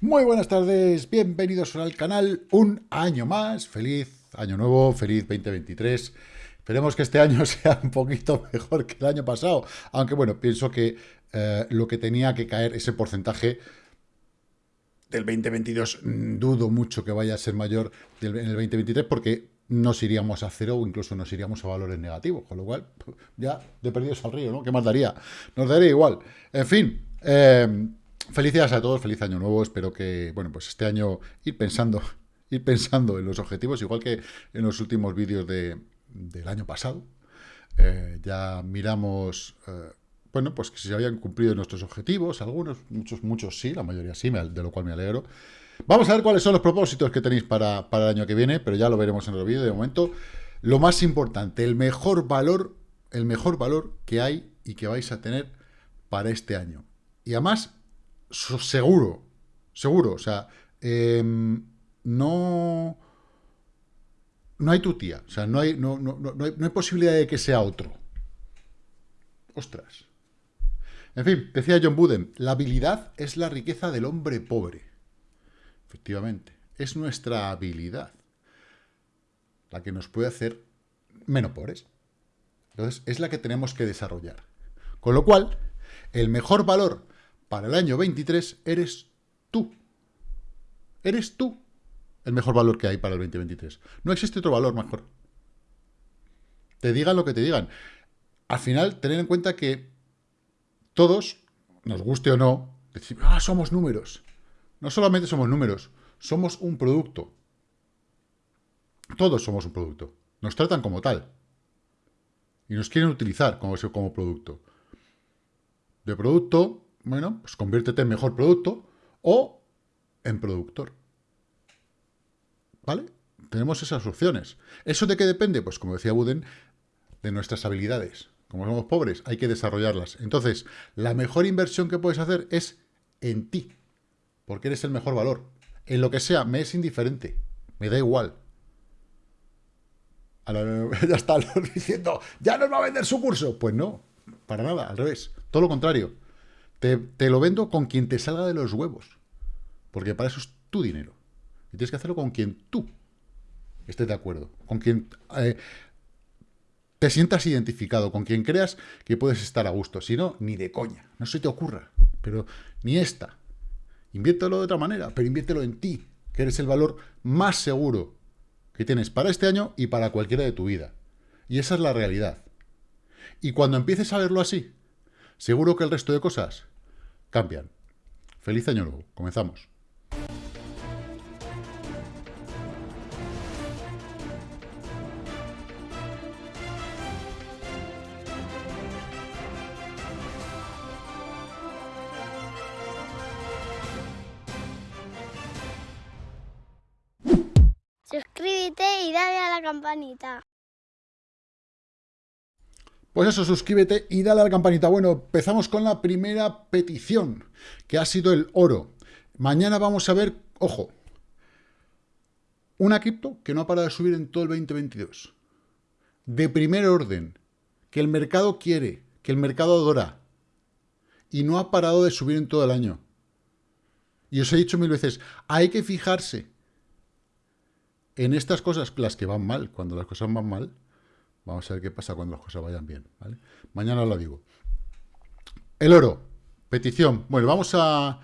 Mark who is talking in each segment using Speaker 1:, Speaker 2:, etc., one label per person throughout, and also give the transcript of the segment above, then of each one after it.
Speaker 1: Muy buenas tardes, bienvenidos al canal, un año más, feliz año nuevo, feliz 2023. Esperemos que este año sea un poquito mejor que el año pasado, aunque bueno, pienso que eh, lo que tenía que caer, ese porcentaje del 2022, mm, dudo mucho que vaya a ser mayor en el 2023, porque nos iríamos a cero o incluso nos iríamos a valores negativos, con lo cual, ya de perdidos al río, ¿no? ¿Qué más daría? Nos daría igual. En fin, eh, Felicidades a todos, feliz año nuevo. Espero que, bueno, pues este año ir pensando, ir pensando en los objetivos, igual que en los últimos vídeos de, del año pasado. Eh, ya miramos, eh, bueno, pues que se habían cumplido nuestros objetivos, algunos, muchos, muchos sí, la mayoría sí, de lo cual me alegro. Vamos a ver cuáles son los propósitos que tenéis para, para el año que viene, pero ya lo veremos en el vídeo. De momento, lo más importante, el mejor valor, el mejor valor que hay y que vais a tener para este año. Y además, seguro, seguro, o sea, em, no, no hay tu tía, o sea, no hay, no, no, no, hay, no hay posibilidad de que sea otro. Ostras. En fin, decía John Buden, la habilidad es la riqueza del hombre pobre. Efectivamente, es nuestra habilidad la que nos puede hacer menos pobres. Entonces, es la que tenemos que desarrollar. Con lo cual, el mejor valor para el año 23 eres tú. Eres tú el mejor valor que hay para el 2023. No existe otro valor mejor. Te digan lo que te digan. Al final, tener en cuenta que todos, nos guste o no, decimos, ah, somos números. No solamente somos números, somos un producto. Todos somos un producto. Nos tratan como tal. Y nos quieren utilizar como, como producto. De producto bueno, pues conviértete en mejor producto o en productor. ¿Vale? Tenemos esas opciones. ¿Eso de qué depende? Pues como decía Buden, de nuestras habilidades. Como somos pobres, hay que desarrollarlas. Entonces, la mejor inversión que puedes hacer es en ti, porque eres el mejor valor. En lo que sea, me es indiferente, me da igual. ya está diciendo, ya nos va a vender su curso. Pues no, para nada, al revés, todo lo contrario. Te, lo vendo con quien te salga de los huevos. Porque para eso es tu dinero. Y tienes que hacerlo con quien tú estés de acuerdo. Con quien eh, te sientas identificado. Con quien creas que puedes estar a gusto. Si no, ni de coña. No se te ocurra. Pero ni esta. Inviértelo de otra manera. Pero inviértelo en ti. Que eres el valor más seguro que tienes para este año y para cualquiera de tu vida. Y esa es la realidad. Y cuando empieces a verlo así, seguro que el resto de cosas cambian. Feliz año nuevo. Comenzamos.
Speaker 2: Suscríbete y dale a la campanita.
Speaker 1: Pues eso, suscríbete y dale a la campanita. Bueno, empezamos con la primera petición, que ha sido el oro. Mañana vamos a ver, ojo, una cripto que no ha parado de subir en todo el 2022. De primer orden, que el mercado quiere, que el mercado adora. Y no ha parado de subir en todo el año. Y os he dicho mil veces, hay que fijarse en estas cosas, las que van mal, cuando las cosas van mal, Vamos a ver qué pasa cuando las cosas vayan bien. Mañana lo digo. El oro. Petición. Bueno, vamos a,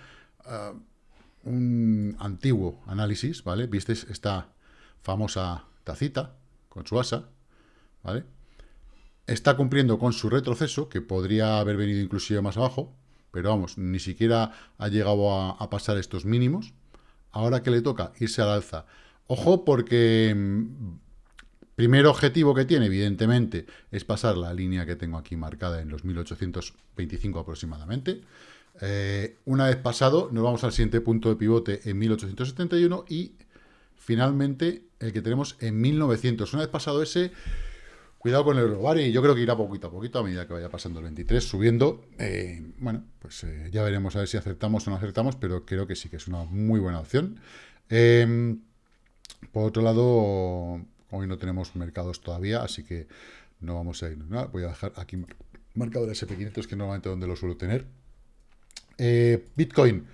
Speaker 1: un antiguo análisis, ¿vale? Visteis esta famosa tacita con su asa, ¿vale? Está cumpliendo con su retroceso, que podría haber venido inclusive más abajo, pero vamos, ni siquiera ha llegado a, a pasar estos mínimos. Ahora que le toca irse al alza. Ojo porque Primer objetivo que tiene, evidentemente, es pasar la línea que tengo aquí marcada en los 1825 aproximadamente. Eh, una vez pasado, nos vamos al siguiente punto de pivote en 1871 y finalmente el que tenemos en 1900. Una vez pasado ese, cuidado con el euro, Y yo creo que irá poquito a poquito a medida que vaya pasando el 23, subiendo. Eh, bueno, pues eh, ya veremos a ver si acertamos o no acertamos, pero creo que sí que es una muy buena opción. por otro lado, Hoy no tenemos mercados todavía, así que no vamos a ir. Voy a dejar aquí marcado el SP500, que normalmente donde lo suelo tener. Eh, Bitcoin,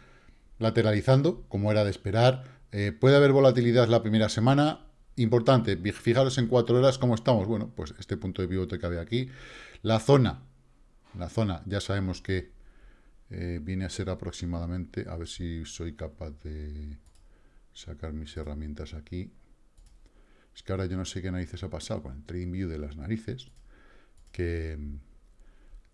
Speaker 1: lateralizando, como era de esperar. Eh, puede haber volatilidad la primera semana. Importante, fijaros en cuatro horas cómo estamos. Bueno, pues este punto de pivote que había aquí. La zona, la zona, ya sabemos que eh, viene a ser aproximadamente, a ver si soy capaz de sacar mis herramientas aquí. Es que ahora yo no sé qué narices ha pasado con el Trading View de las narices, que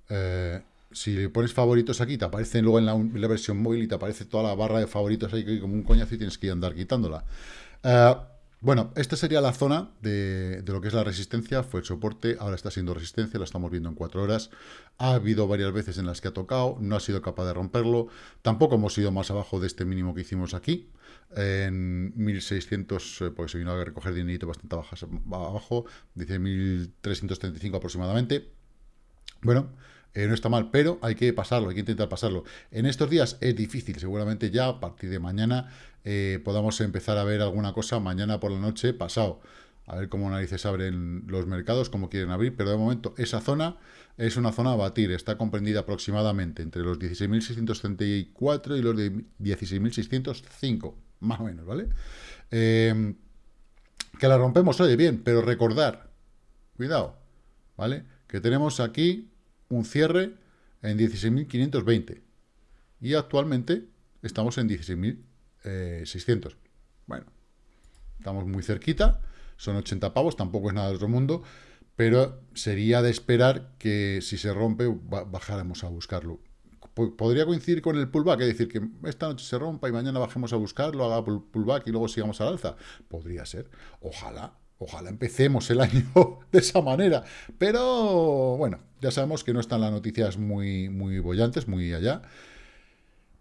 Speaker 1: eh, si le pones favoritos aquí, te aparecen luego en la, versión móvil y te aparece toda la barra de favoritos ahí como un coñazo y tienes que andar quitándola. Eh, bueno, esta sería la zona de, lo que es la resistencia, fue el soporte, ahora está siendo resistencia, lo estamos viendo en cuatro horas. Ha habido varias veces en las que ha tocado, no ha sido capaz de romperlo. Tampoco hemos ido más abajo de este mínimo que hicimos aquí, en 1600, eh, porque se vino a recoger dinerito bastante abajo, dice 1335 aproximadamente. Bueno, eh, no está mal, pero hay que pasarlo, hay que intentar pasarlo. En estos días es difícil, seguramente ya a partir de mañana eh, podamos empezar a ver alguna cosa mañana por la noche pasado. A ver cómo narices abren los mercados, cómo quieren abrir, pero de momento esa zona es una zona a batir, está comprendida aproximadamente entre los 16.634 y los de 16.605, más o menos, ¿vale? Eh, que la rompemos, oye, bien, pero recordar, cuidado, ¿vale? Que tenemos aquí un cierre en 16.520 y actualmente estamos en 16.600. Bueno, estamos muy cerquita, son 80 pavos, tampoco es nada de otro mundo, pero sería de esperar que si se rompe bajáramos a buscarlo. Podría coincidir con el pullback, es decir, que esta noche se rompa y mañana bajemos a buscarlo, haga pullback y luego sigamos al alza. Podría ser. Ojalá, Ojalá empecemos el año de esa manera. Pero bueno, ya sabemos que no están las noticias muy, muy bollantes, muy allá.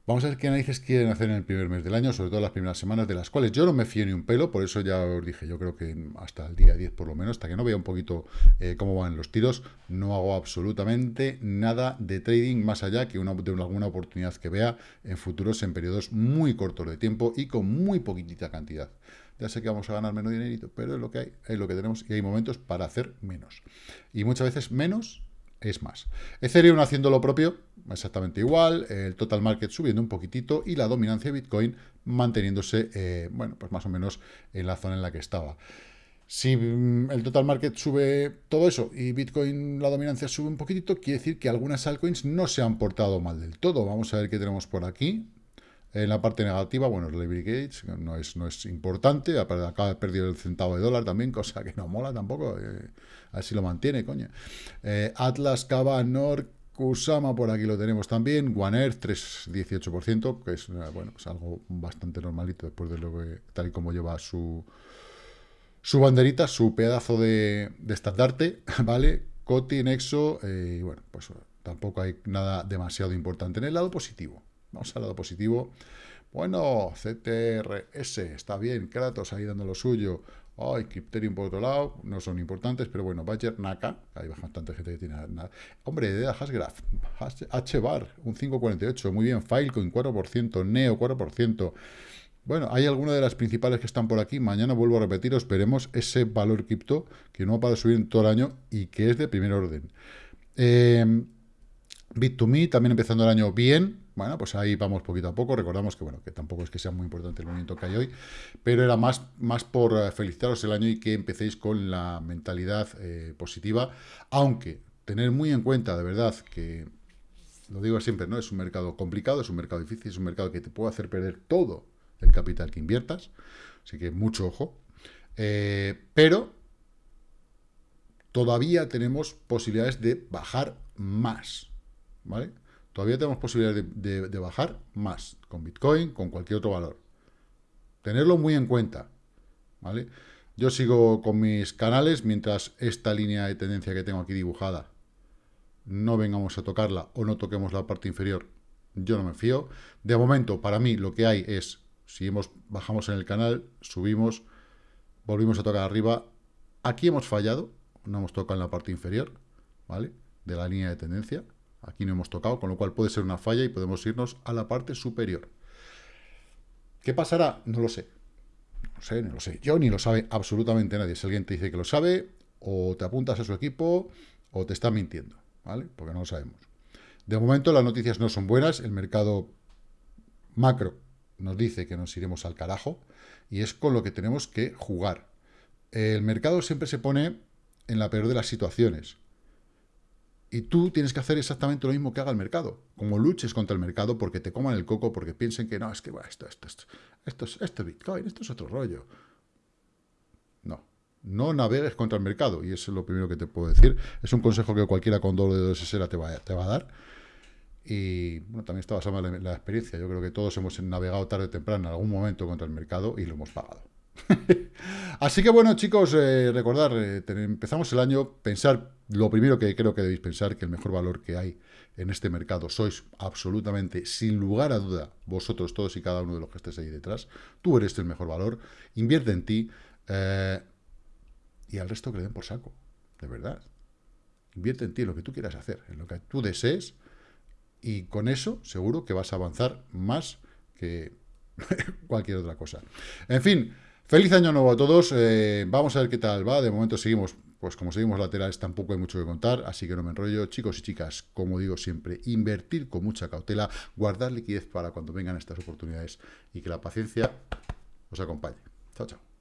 Speaker 1: Vamos a ver qué análisis quieren hacer en el primer mes del año, sobre todo las primeras semanas, de las cuales yo no me fío ni un pelo, por eso ya os dije, yo creo que hasta el día 10 por lo menos, hasta que no vea un poquito eh, cómo van los tiros, no hago absolutamente nada de trading más allá que una, de alguna oportunidad que vea en futuros en periodos muy cortos de tiempo y con muy poquitita cantidad ya sé que vamos a ganar menos dinerito, pero es lo que hay, es lo que tenemos y hay momentos para hacer menos. Y muchas veces menos es más. Ethereum haciendo lo propio, exactamente igual, el total market subiendo un poquitito y la dominancia de Bitcoin manteniéndose, eh, bueno, pues más o menos en la zona en la que estaba. Si mm, el total market sube todo eso y Bitcoin, la dominancia sube un poquitito, quiere decir que algunas altcoins no se han portado mal del todo. Vamos a ver qué tenemos por aquí. En la parte negativa, bueno, Liberty Gates no es, no es importante, acaba de perder el centavo de dólar también, cosa que no mola tampoco, eh, a ver si lo mantiene, coño. Eh, Atlas, Cava, Nord, Kusama, por aquí lo tenemos también, One Earth, 3,18%, que es, eh, bueno, es algo bastante normalito después de lo que, tal y como lleva su, su banderita, su pedazo de, estandarte, ¿vale? Coti, Nexo, y bueno, pues tampoco hay nada demasiado importante en el lado positivo. Vamos al lado positivo. Bueno, CTRS, está bien. Kratos ahí dando lo suyo. Ay, Crypterium por otro lado, no son importantes, pero bueno, Badger, Naka, hay bastante gente que tiene nada. Hombre, de Hashgraph, HBAR, un 5,48, muy bien, Filecoin 4%, Neo 4%. Bueno, hay algunas de las principales que están por aquí. Mañana vuelvo a repetiros, veremos ese valor cripto que no ha parado de subir en todo el año y que es de primer orden. Eh, Bit2Me también empezando el año bien, bueno, pues ahí vamos poquito a poco. Recordamos que, bueno, que tampoco es que sea muy importante el movimiento que hay hoy, pero era más, más por eh, felicitaros el año y que empecéis con la mentalidad eh, positiva, aunque tener muy en cuenta, de verdad, que lo digo siempre, ¿no? Es un mercado complicado, es un mercado difícil, es un mercado que te puede hacer perder todo el capital que inviertas, así que mucho ojo. Eh, pero todavía tenemos posibilidades de bajar más, ¿vale? Todavía tenemos posibilidades de, bajar más con Bitcoin, con cualquier otro valor. Tenerlo muy en cuenta, ¿vale? Yo sigo con mis canales mientras esta línea de tendencia que tengo aquí dibujada no vengamos a tocarla o no toquemos la parte inferior, yo no me fío. De momento, para mí, lo que hay es, si hemos, bajamos en el canal, subimos, volvimos a tocar arriba, aquí hemos fallado, no hemos tocado en la parte inferior, ¿vale? De la línea de tendencia, Aquí no hemos tocado, con lo cual puede ser una falla y podemos irnos a la parte superior. ¿Qué pasará? No lo sé. No sé, no lo sé. Yo ni lo sabe absolutamente nadie. Si alguien te dice que lo sabe, o te apuntas a su equipo, o te está mintiendo, ¿vale? Porque no lo sabemos. De momento las noticias no son buenas. El mercado macro nos dice que nos iremos al carajo y es con lo que tenemos que jugar. El mercado siempre se pone en la peor de las situaciones. Y tú tienes que hacer exactamente lo mismo que haga el mercado. Como luches contra el mercado porque te coman el coco, porque piensen que no, es que esto, esto, esto, esto, es, esto es Bitcoin, esto es otro rollo. No, no navegues contra el mercado. Y eso es lo primero que te puedo decir. Es un consejo que cualquiera con doble de dos te va, te va a dar. Y bueno, también está basado en la, experiencia. Yo creo que todos hemos navegado tarde o temprano en algún momento contra el mercado y lo hemos pagado. Así que bueno, chicos, eh, recordar, eh, empezamos el año, pensar, lo primero que creo que debéis pensar, que el mejor valor que hay en este mercado sois absolutamente, sin lugar a duda, vosotros todos y cada uno de los que estéis ahí detrás, tú eres el mejor valor, invierte en ti eh, y al resto que le den por saco, de verdad. Invierte en ti, en lo que tú quieras hacer, en lo que tú desees, y con eso seguro que vas a avanzar más que cualquier otra cosa. En fin, feliz año nuevo a todos. Eh, vamos a ver qué tal va. De momento seguimos, pues como seguimos laterales, tampoco hay mucho que contar, así que no me enrollo. Chicos y chicas, como digo siempre, invertir con mucha cautela, guardar liquidez para cuando vengan estas oportunidades y que la paciencia os acompañe. Chao, chao.